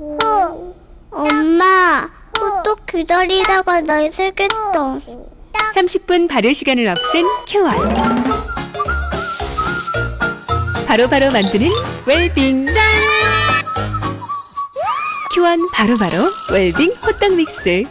어, 엄마, 호떡 기다리다가 날 새겠다. 30분 발효 시간을 없앤 큐원. 바로바로 만드는 웰빙 짠! 큐원 바로바로 웰빙 호떡 믹스.